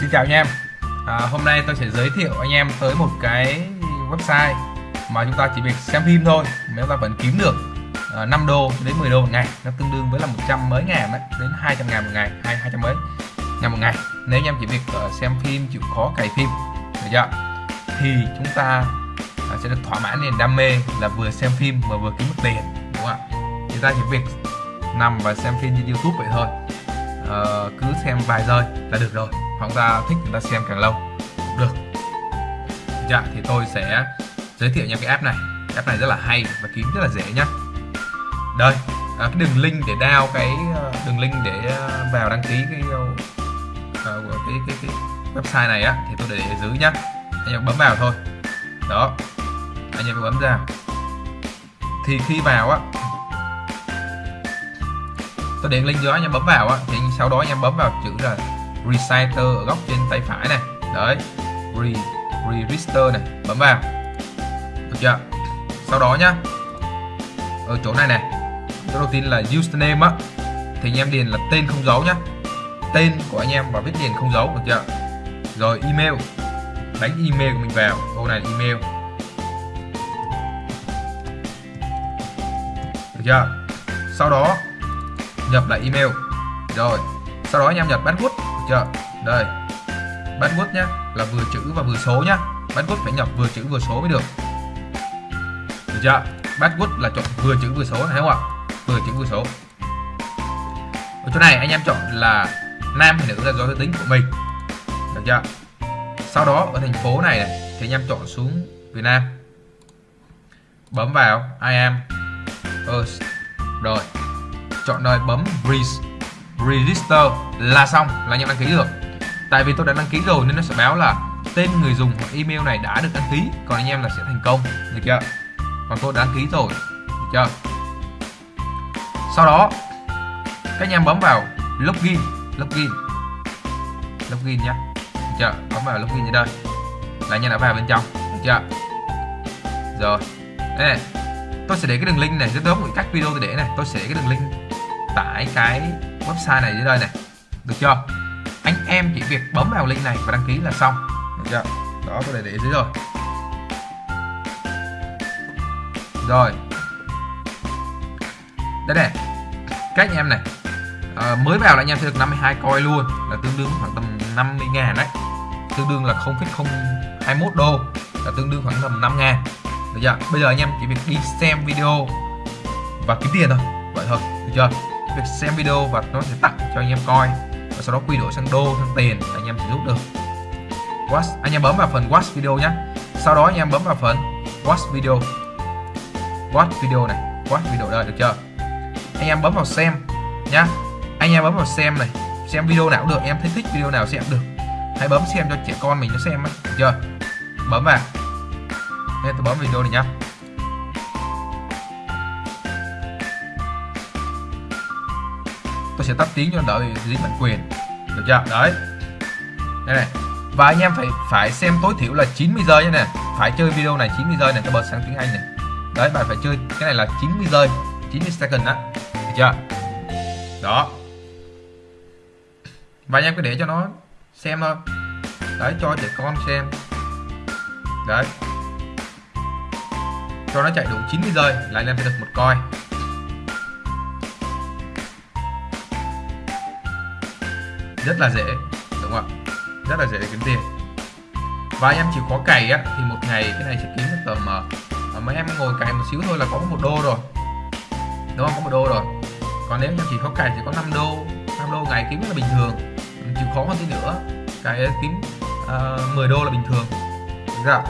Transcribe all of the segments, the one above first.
Xin chào anh em. À, Hôm nay tôi sẽ giới thiệu anh em tới một cái website mà chúng ta chỉ việc xem phim thôi mà chúng ta vẫn kiếm được à, 5 đô đến 10 đô một ngày. Nó tương đương với là 100 mấy ngàn đấy đến 200 ngàn một ngày hay 200 mấy ngàn một ngày. Nếu anh em chỉ việc uh, xem phim chịu khó cày phim được chưa? Thì chúng ta uh, sẽ được thỏa mãn niềm đam mê là vừa xem phim mà vừa kiếm được tiền đúng không ạ? Chúng ta chỉ việc nằm và xem phim trên YouTube vậy thôi. Uh, cứ xem vài giây là được rồi hoặc ta thích chúng ta xem càng lâu. Cũng được. Dạ thì tôi sẽ giới thiệu nha cái app này. App này rất là hay và kiếm rất là dễ nhá. Đây à, cái đường link để down cái à, đường link để à, vào đăng ký cái uh, cái, cái cái website này á thì tôi để ở dưới nhá. Anh em bấm vào thôi. Đó. Anh em bấm ra. Thì khi vào á tôi để link dưới anh em bấm vào á thì sau đó anh em bấm vào chữ là reciter ở góc trên tay phải này. Đấy, re register này, bấm vào. Được chưa? Sau đó nhá. Ở chỗ này này, chỗ đầu tiên là username á. Thì anh em điền là tên không dấu nhá. Tên của anh em và viết điền không dấu, được chưa? Rồi email, đánh email của mình vào. Ô này email. Được chưa? Sau đó, nhập lại email. Rồi, sau đó anh em nhập password chưa đây. Password nhá là vừa chữ và vừa số nhá password phải nhập vừa chữ vừa số mới được. Được chưa password là chọn vừa chữ vừa số này không ạ? Vừa chữ vừa số. Ở chỗ này anh em chọn là nam hay nữ là do giới tính của mình. Được chưa? Sau đó ở thành phố này, này thì anh em chọn xuống Việt Nam. Bấm vào I am. Earth. Rồi. Chọn nơi bấm register là xong, là anh em đăng ký được tại vì tôi đã đăng ký rồi nên nó sẽ báo là tên người dùng hoặc email này đã được đăng ký, còn anh em là sẽ thành công, được chưa? Còn tôi đã đăng ký rồi, được chưa? Sau đó, các anh em bấm vào login login login nhé được chưa? Bấm vào login như đây. Là anh em đã vào bên trong, được chưa? Rồi. Đây này, tôi sẽ để cái đường link này rất giống với các video tôi để này, tôi sẽ để cái đường link tại cái website này dưới đây này được chưa? Anh em chỉ việc bấm vào link này và đăng ký là xong. Được chưa? Đó tôi để để dưới rồi. Rồi. Đây này các anh em này à, mới vào là anh em sẽ được 52 coin luôn là tương đương khoảng tầm 50 ngàn đấy. Tương đương là 0,021 đô là tương đương khoảng tầm 5 ngàn. Được chưa? Bây giờ anh em chỉ việc đi xem video và kiếm tiền thôi. Vậy thôi. Được chưa? Việc xem video và nó sẽ tặng cho anh em coi. Và sau đó quy đổi sang đô, sang tiền anh em sẽ rút được. Watch, anh em bấm vào phần watch video nhé sau đó anh em bấm vào phần watch video. Watch video này, watch video đây được chưa? Anh em bấm vào xem nhá. Anh em bấm vào xem này, xem video nào cũng được, em thấy thích video nào xem được. Hãy bấm xem cho trẻ con mình nó xem ấy. được chưa? Bấm vào. Nên tôi bấm video này nhá. Tôi sẽ tắt tiếng cho đỡ dính bản quyền. Được chưa? Đấy. Đây này. Và anh em phải phải xem tối thiểu là 90 giây nha nè. Phải chơi video này 90 giây này tôi bật sang tiếng Anh này. Đấy, bạn phải chơi cái này là 90 giây 90 second đó được chưa? Đó. Và anh em cứ để cho nó xem thôi. Đấy, cho trẻ con xem. Đấy. Cho nó chạy đủ 90 giây là anh em sẽ được một coi. Rất là dễ đúng không ạ? Rất là dễ để kiếm tiền. Và anh em chỉ khó cày á thì một ngày cái này sẽ kiếm được tầm uh, mấy em ngồi cày một xíu thôi là có một đô rồi. Đúng không? Có một đô rồi. Còn nếu em chỉ khó cày thì có 5 đô 5 đô ngày kiếm là bình thường. Ừ, chịu khó hơn tí nữa cái kiếm ờ, uh, 10 đô là bình thường. Đúng không?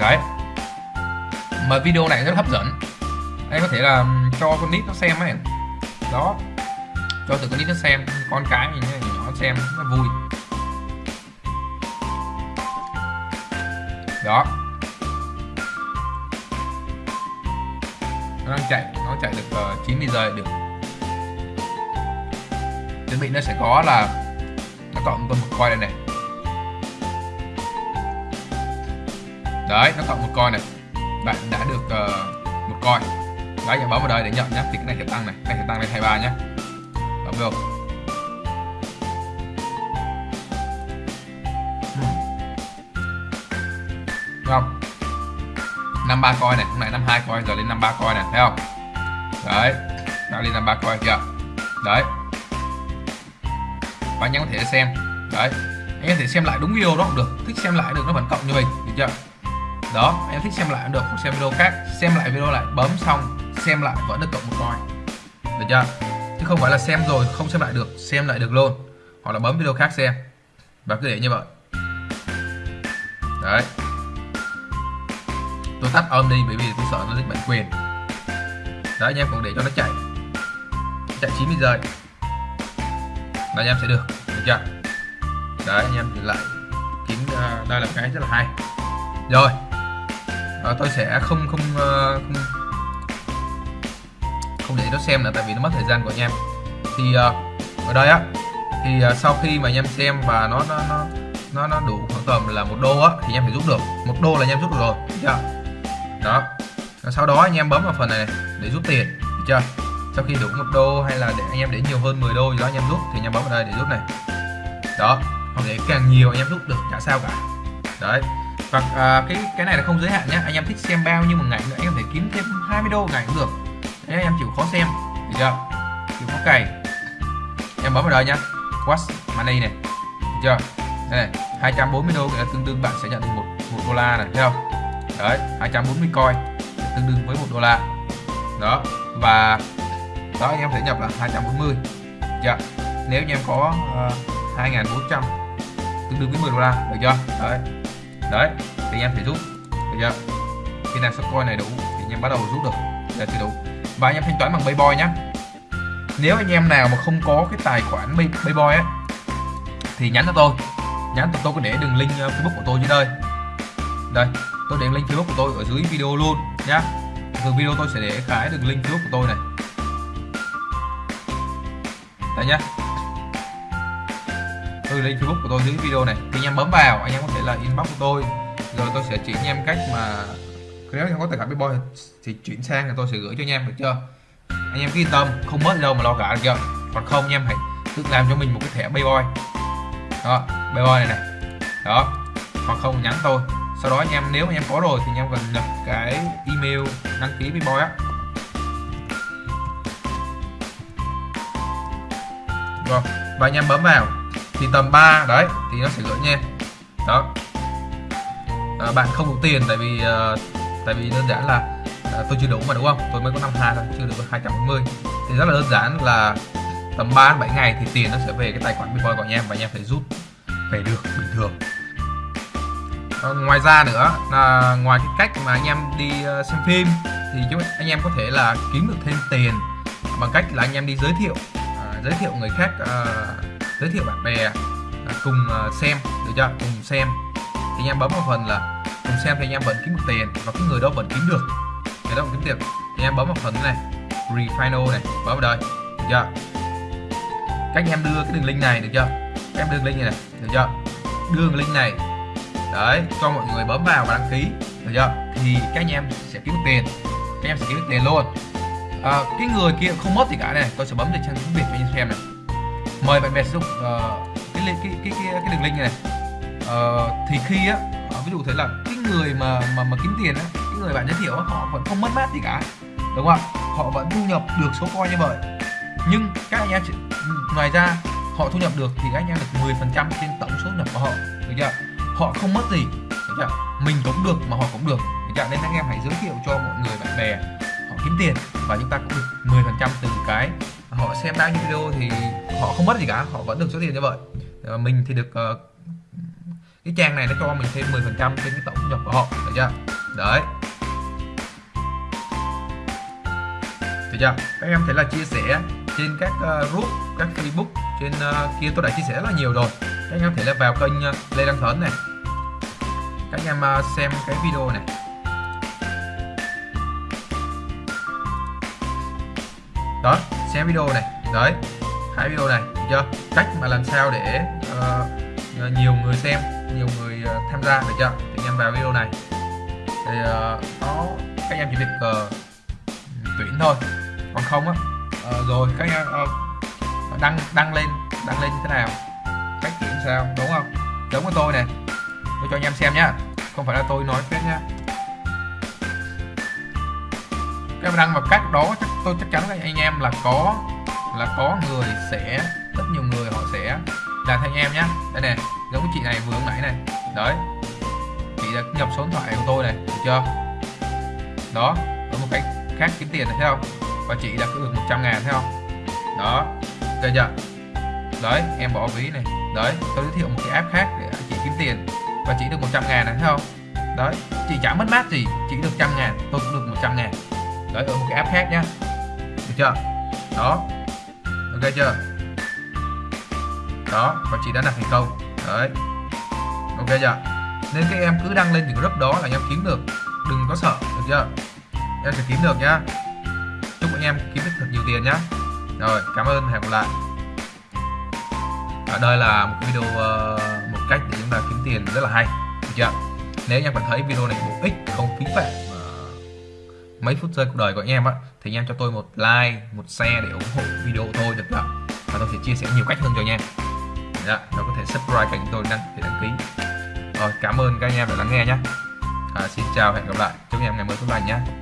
đấy mà video này rất hấp dẫn. Anh có thể là cho con nít nó xem ấy. Đó. Cho từ con nít nó xem. Con cái mình nhỏ xem nó vui. Đó. Nó đang chạy nó chạy được uh, 90 giờ được. Chuẩn bị nó sẽ có là nó cộng tôi một coi đây này. Đấy nó cộng một coi này bạn đã được uh, một coin đấy em bấm vào đây để nhận nhé thì cái này sẽ tăng này. Cái này sẽ tăng lên 23 nhé bấm vô. Thấy không? 53 coin này. Hôm nay 52 coin giờ lên 53 coin này thấy không? Đấy. Đã lên 53 coin chưa? Đấy. Bạn nhắn có thể xem. Đấy. Anh em có thể xem lại đúng video đó cũng được. Thích xem lại được nó vẫn cộng như mình. Được chưa? Đó em thích xem lại cũng được không xem video khác. Xem lại video lại bấm xong xem lại vẫn được cộng một coin được chưa? Chứ không phải là xem rồi không xem lại được xem lại được luôn. Hoặc là bấm video khác xem. Và cứ để như vậy. Đấy. Tôi tắt âm đi bởi vì tôi sợ nó dịch bản quyền. Đấy anh em cũng để cho nó chạy. Chạy 90 giây. Là anh em sẽ được được chưa? Đấy anh em thì lại. Kiếm uh, à, đây là cái rất là hay. Rồi à, tôi sẽ không không uh, không không để nó xem nữa tại vì nó mất thời gian của anh em. Thì uh, ở đây á thì uh, sau khi mà anh em xem và nó nó nó nó, nó đủ khoảng tầm là một đô á thì anh em phải rút được. Một đô là anh em rút được rồi được chưa? Đó. Sau đó anh em bấm vào phần này, này để rút tiền được chưa? Sau khi đủ một đô hay là để anh em để nhiều hơn 10 đô gì đó anh em rút thì anh em bấm vào đây để rút này. Đó. Hoặc để càng nhiều anh em rút được chả sao cả. Đấy và à, cái cái này là không giới hạn nhé anh em thích xem bao nhiêu một ngày nữa anh em phải thể kiếm thêm 20 đô một ngày cũng được. Thế anh em chịu khó xem được chưa? Chịu khó cày. Em bấm vào đây nhá. Watch money này được chưa? Đây này 240 đô là tương đương bạn sẽ nhận được một một đô la này thấy không? Đấy 240 coin tương đương với một đô la. Đó và đó anh em sẽ nhập là 240 chưa? Nếu như em có ờ, uh, 2400 tương đương với 10 đô la được chưa? Đấy đấy, thì anh em phải rút. Được chưa? Khi nào sắp coi này đủ, thì anh em bắt đầu rút được. Là thì đủ. Và anh em thanh toán bằng Payboy nhé nếu anh em nào mà không có cái tài khoản Payboy ấy thì nhắn cho tôi. Nhắn cho tôi có để đường link ờ, Facebook của tôi dưới đây. Đây, tôi để link Facebook của tôi ở dưới video luôn nhá. Từ video tôi sẽ để cái đường link Facebook của tôi này. Đây nhá tôi link Facebook của tôi dưới video này. Thì anh em bấm vào, anh em có thể là inbox của tôi. Rồi tôi sẽ chỉ anh em cách mà nếu anh em có tài khoản Bitboy thì chuyển sang thì tôi sẽ gửi cho anh em, được chưa? Anh em cứ yên tâm, không mất đâu mà lo cả được chưa? Còn không, anh em hãy tự làm cho mình một cái thẻ Bitboy đó Bitboy này này đó hoặc không nhắn tôi. Sau đó anh em, nếu anh em có rồi thì anh em cần nhập cái email đăng ký Bitboy á. Rồi, và anh em bấm vào thì tầm 3 đấy thì nó sẽ gửi nha đó. À, bạn không đủ tiền tại vì uh, tại vì đơn giản là uh, tôi chưa đủ mà đúng không? Tôi mới có năm hai thôi chưa được 240 thì rất là đơn giản là tầm 3 7 ngày thì tiền nó sẽ về cái tài khoản Bitcoin của anh em và anh em phải rút về được bình thường. À, ngoài ra nữa là ngoài cái cách mà anh em đi uh, xem phim thì chúng anh em có thể là kiếm được thêm tiền bằng cách là anh em đi giới thiệu uh, giới thiệu người khác uh, giới thiệu bạn bè à, cùng à, xem được chưa? Cùng xem. Thì anh em bấm vào phần là cùng xem thì anh em vẫn kiếm được tiền và cái người đó vẫn kiếm được. Người đó vẫn kiếm tiền. Thì anh em bấm vào phần này refinal này bấm vào đây được chưa? Các anh em đưa cái đường link này được chưa? Các em đưa link này, này được chưa? Đưa đường link này. Đấy cho mọi người bấm vào và đăng ký được chưa? Thì các anh em sẽ kiếm được tiền. Các anh em sẽ kiếm được tiền luôn. À, cái người kia không mất gì cả này tôi sẽ bấm để trang tiếng việt cho anh xem này mời bạn bè sử dụng uh, cái, cái, cái, cái, cái đường link này, này. Uh, thì khi á ờ, ví dụ thế là cái người mà mà mà kiếm tiền á cái người bạn giới thiệu á, họ vẫn không mất mát gì cả đúng không ạ? Họ vẫn thu nhập được số coi như vậy. Nhưng các anh em chỉ, ngoài ra họ thu nhập được thì các anh em được 10 phần trăm trên tổng số nhập của họ được chưa họ không mất gì được chưa mình cũng được mà họ cũng được được chưa nên anh em hãy giới thiệu cho mọi người bạn bè họ kiếm tiền và chúng ta cũng được 10 phần trăm từ cái họ xem bao nhiêu video thì họ không mất gì cả họ vẫn được số tiền như vậy. À, mình thì được uh, cái trang này nó cho mình thêm 10 phần trăm trên cái tổng thu nhập của họ được chưa? Đấy. Được chưa? Các em thấy là chia sẻ trên các uh, group các facebook trên uh, kia tôi đã chia sẻ rất là nhiều rồi. Các em thể là vào kênh uh, lê đăng thấn này. Các em uh, xem cái video này. Đó xem video này. Đấy hai video này được chưa? Cách mà làm sao để uh, nhiều người xem nhiều người uh, tham gia được chưa? Thì anh em vào video này. Thì ờ, uh, nó các em chỉ việc uh, tuyển thôi. Còn không á uh, rồi các em uh, đăng đăng lên đăng lên như thế nào? Cách tuyển sao đúng không? Giống với tôi này tôi cho anh em xem nhá. Không phải là tôi nói phép nhá. Các em đăng vào cách đó chắc tôi chắc chắn là anh em là có là có người sẽ, rất nhiều người họ sẽ làm theo anh em nhá. Đây này, giống chị này vừa nãy này. Đấy. Chị đã nhập số điện thoại của tôi này, được chưa? Đó, có một cách khác kiếm tiền này, thấy không? Và chị đã được 100 ngàn, thấy không? Đó. Được chưa? Đấy, em bỏ ví này. Đấy, tôi giới thiệu một cái app khác để chị kiếm tiền. Và chị được 100 ngàn này, thấy không? Đấy, chị chả mất mát gì, chị được trăm ngàn, tôi cũng được 100 ngàn. Đấy, ở một cái app khác nhá chưa? Đó. Ok chưa? Đó, và chị đã đặt thành công đấy. Ok chưa? Nên các em cứ đăng lên những group đó là em kiếm được. Đừng có sợ, được chưa? Em sẽ kiếm được nhá. Chúc anh em kiếm được thật nhiều tiền nhá. Rồi, cảm ơn, hẹn gặp lại. Ở đây là một video ờ, một cách để chúng ta kiếm tiền rất là hay, được chưa? Nếu anh em cảm thấy video này bổ ích, không phí phạm ờ, mấy phút giây cuộc đời của anh em á thì anh em cho tôi một like một share để ủng hộ video của tôi được không và tôi sẽ chia sẻ nhiều cách hơn cho anh em. Dạ, nó có thể subscribe kênh tôi đăng để đăng ký. Rồi cảm ơn các anh em đã lắng nghe nhé. À, xin chào hẹn gặp lại. Chúc anh em ngày mới tốt lành nhé.